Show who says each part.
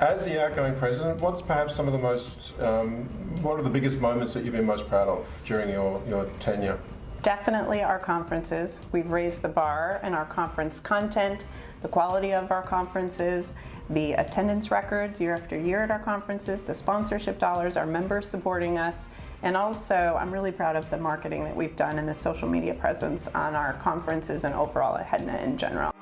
Speaker 1: As the outgoing president, what's perhaps some of the most, um, what are the biggest moments that you've been most proud of during your, your tenure?
Speaker 2: Definitely our conferences. We've raised the bar in our conference content, the quality of our conferences, the attendance records year after year at our conferences, the sponsorship dollars, our members supporting us, and also I'm really proud of the marketing that we've done and the social media presence on our conferences and overall at HEDNA in general.